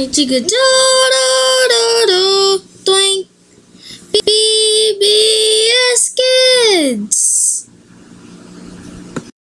mighty good. Da, da, da, da. BBS Kids.